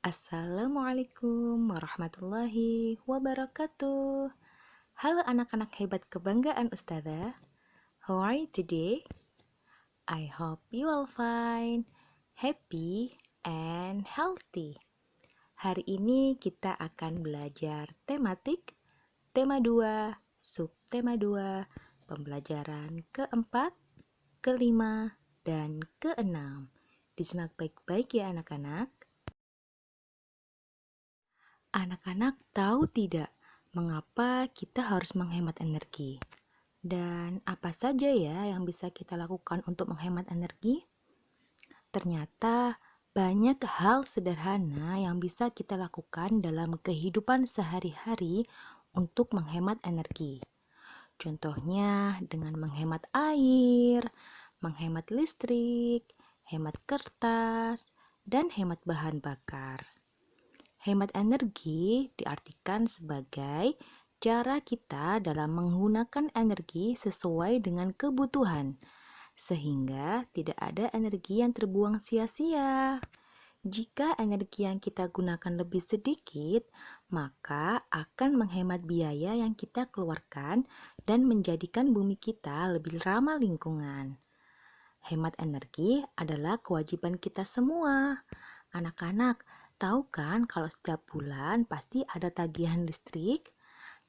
Assalamualaikum warahmatullahi wabarakatuh. Halo anak-anak hebat kebanggaan Ustazah. How are you today? I hope you all fine, happy, and healthy. Hari ini kita akan belajar tematik, tema 2, subtema 2, pembelajaran keempat, kelima, dan keenam. Disimak baik-baik ya anak-anak. Anak-anak tahu tidak mengapa kita harus menghemat energi? Dan apa saja ya yang bisa kita lakukan untuk menghemat energi? Ternyata banyak hal sederhana yang bisa kita lakukan dalam kehidupan sehari-hari untuk menghemat energi. Contohnya dengan menghemat air, menghemat listrik, hemat kertas, dan hemat bahan bakar. Hemat energi diartikan sebagai cara kita dalam menggunakan energi sesuai dengan kebutuhan, sehingga tidak ada energi yang terbuang sia-sia. Jika energi yang kita gunakan lebih sedikit, maka akan menghemat biaya yang kita keluarkan dan menjadikan bumi kita lebih ramah lingkungan. Hemat energi adalah kewajiban kita semua. Anak-anak, Tahu kan kalau setiap bulan pasti ada tagihan listrik?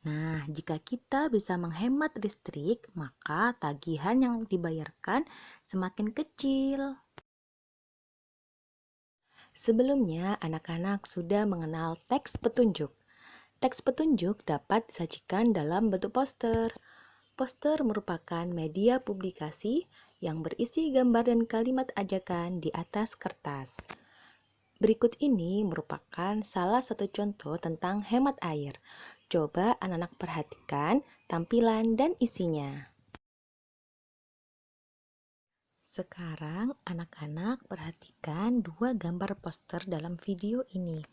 Nah, jika kita bisa menghemat listrik, maka tagihan yang dibayarkan semakin kecil. Sebelumnya, anak-anak sudah mengenal teks petunjuk. Teks petunjuk dapat disajikan dalam bentuk poster. Poster merupakan media publikasi yang berisi gambar dan kalimat ajakan di atas kertas. Berikut ini merupakan salah satu contoh tentang hemat air. Coba anak-anak perhatikan tampilan dan isinya. Sekarang anak-anak perhatikan dua gambar poster dalam video ini.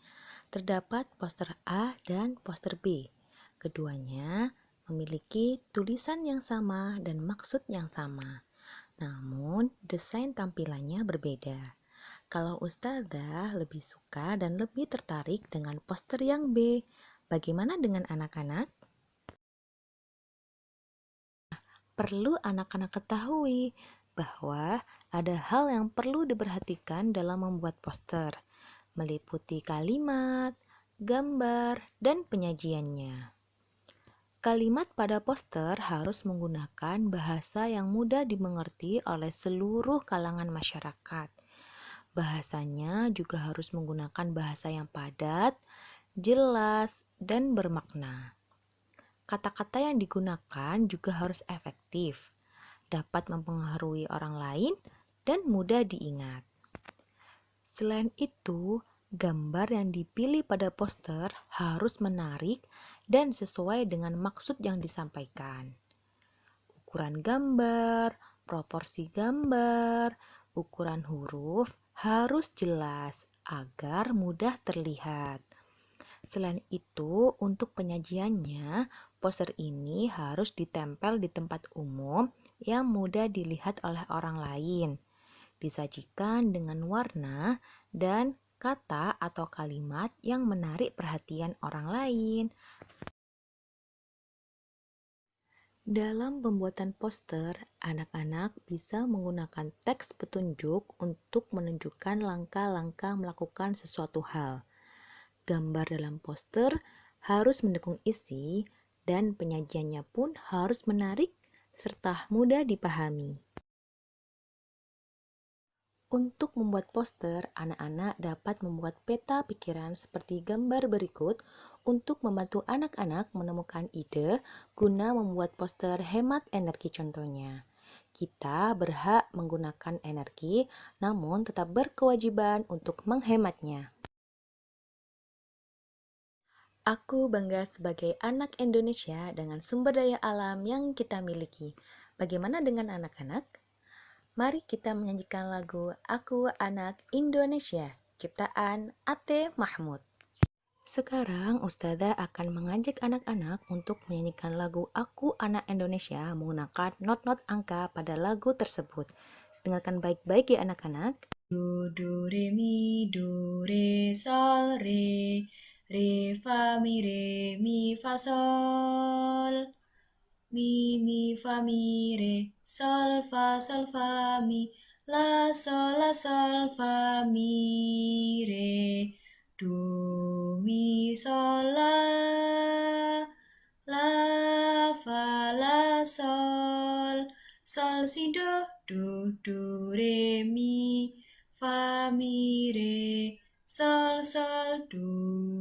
Terdapat poster A dan poster B. Keduanya memiliki tulisan yang sama dan maksud yang sama. Namun, desain tampilannya berbeda. Kalau Ustazah lebih suka dan lebih tertarik dengan poster yang B, bagaimana dengan anak-anak? Perlu anak-anak ketahui bahwa ada hal yang perlu diperhatikan dalam membuat poster, meliputi kalimat, gambar, dan penyajiannya. Kalimat pada poster harus menggunakan bahasa yang mudah dimengerti oleh seluruh kalangan masyarakat Bahasanya juga harus menggunakan bahasa yang padat, jelas, dan bermakna. Kata-kata yang digunakan juga harus efektif, dapat mempengaruhi orang lain, dan mudah diingat. Selain itu, gambar yang dipilih pada poster harus menarik dan sesuai dengan maksud yang disampaikan. Ukuran gambar, proporsi gambar, ukuran huruf, harus jelas agar mudah terlihat. Selain itu, untuk penyajiannya, poster ini harus ditempel di tempat umum yang mudah dilihat oleh orang lain. Disajikan dengan warna dan kata atau kalimat yang menarik perhatian orang lain. Dalam pembuatan poster, anak-anak bisa menggunakan teks petunjuk untuk menunjukkan langkah-langkah melakukan sesuatu hal. Gambar dalam poster harus mendukung isi dan penyajiannya pun harus menarik serta mudah dipahami. Untuk membuat poster, anak-anak dapat membuat peta pikiran seperti gambar berikut untuk membantu anak-anak menemukan ide guna membuat poster hemat energi contohnya. Kita berhak menggunakan energi, namun tetap berkewajiban untuk menghematnya. Aku bangga sebagai anak Indonesia dengan sumber daya alam yang kita miliki. Bagaimana dengan anak-anak? Mari kita menyanyikan lagu Aku Anak Indonesia, ciptaan Ate Mahmud. Sekarang Ustazah akan mengajak anak-anak untuk menyanyikan lagu Aku Anak Indonesia menggunakan not-not angka pada lagu tersebut. Dengarkan baik-baik ya anak-anak. Do, do, re, mi, do, re, sol, re, re, fa, mi, re, mi, fa, sol. Mi, mi, fa, mi, re, sol, fa, sol, fa, mi, la, sol, la, sol, fa, mi, re, do, mi, sol, la, la, fa, la, sol, sol, si, do, do, do, re, mi, fa, mi, re, sol, sol, do.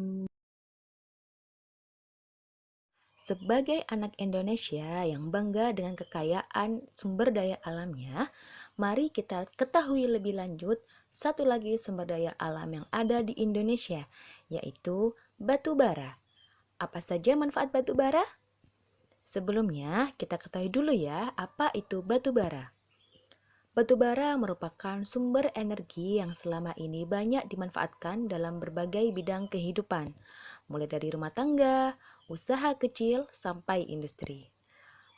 Sebagai anak Indonesia yang bangga dengan kekayaan sumber daya alamnya, mari kita ketahui lebih lanjut satu lagi sumber daya alam yang ada di Indonesia, yaitu batu bara. Apa saja manfaat batu bara? Sebelumnya, kita ketahui dulu ya, apa itu batu bara. Batu bara merupakan sumber energi yang selama ini banyak dimanfaatkan dalam berbagai bidang kehidupan, mulai dari rumah tangga, usaha kecil, sampai industri.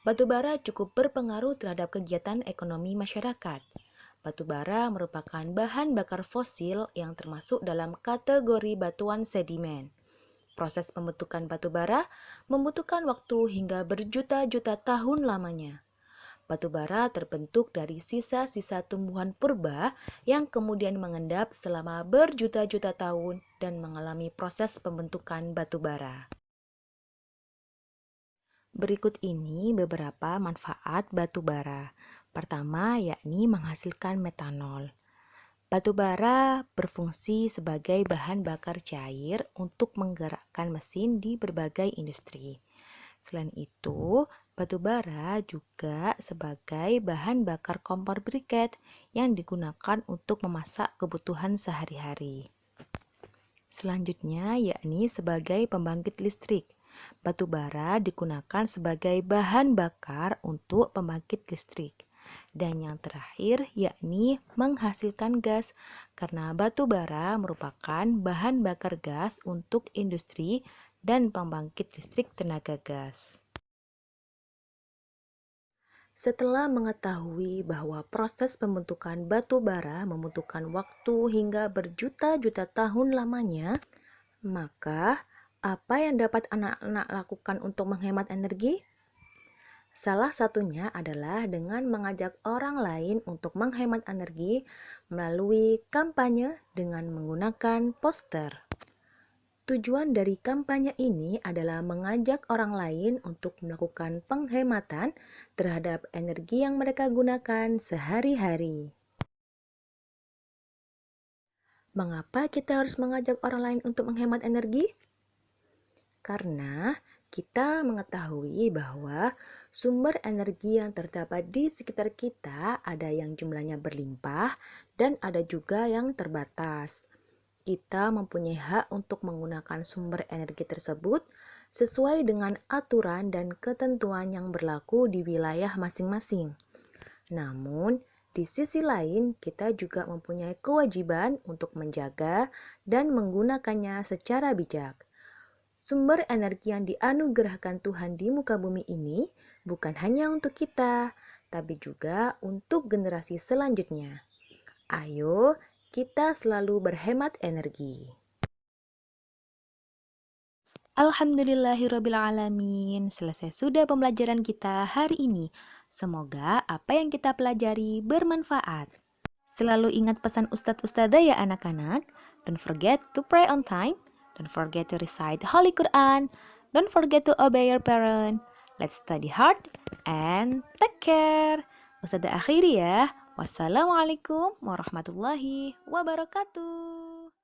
Batu bara cukup berpengaruh terhadap kegiatan ekonomi masyarakat. Batu bara merupakan bahan bakar fosil yang termasuk dalam kategori batuan sedimen. Proses pembentukan batu bara membutuhkan waktu hingga berjuta-juta tahun lamanya. Batu bara terbentuk dari sisa-sisa tumbuhan purba yang kemudian mengendap selama berjuta-juta tahun dan mengalami proses pembentukan batu bara. Berikut ini beberapa manfaat batu bara. Pertama, yakni menghasilkan metanol. Batu bara berfungsi sebagai bahan bakar cair untuk menggerakkan mesin di berbagai industri. Selain itu, batu bara juga sebagai bahan bakar kompor briket yang digunakan untuk memasak kebutuhan sehari-hari. Selanjutnya yakni sebagai pembangkit listrik. Batu bara digunakan sebagai bahan bakar untuk pembangkit listrik. Dan yang terakhir yakni menghasilkan gas karena batu bara merupakan bahan bakar gas untuk industri dan pembangkit listrik tenaga gas. Setelah mengetahui bahwa proses pembentukan batu bara membutuhkan waktu hingga berjuta-juta tahun lamanya, maka apa yang dapat anak-anak lakukan untuk menghemat energi? Salah satunya adalah dengan mengajak orang lain untuk menghemat energi melalui kampanye dengan menggunakan poster. Tujuan dari kampanye ini adalah mengajak orang lain untuk melakukan penghematan terhadap energi yang mereka gunakan sehari-hari. Mengapa kita harus mengajak orang lain untuk menghemat energi? Karena kita mengetahui bahwa sumber energi yang terdapat di sekitar kita ada yang jumlahnya berlimpah dan ada juga yang terbatas kita mempunyai hak untuk menggunakan sumber energi tersebut sesuai dengan aturan dan ketentuan yang berlaku di wilayah masing-masing. Namun, di sisi lain, kita juga mempunyai kewajiban untuk menjaga dan menggunakannya secara bijak. Sumber energi yang dianugerahkan Tuhan di muka bumi ini bukan hanya untuk kita, tapi juga untuk generasi selanjutnya. Ayo, kita selalu berhemat energi. Alhamdulillahirrabbilalamin, selesai sudah pembelajaran kita hari ini. Semoga apa yang kita pelajari bermanfaat. Selalu ingat pesan Ustadz Ustadzah ya anak-anak. Don't forget to pray on time. Don't forget to recite Holy Quran. Don't forget to obey your parent. Let's study hard and take care. Ustadzah akhiri ya. Wassalamualaikum warahmatullahi wabarakatuh.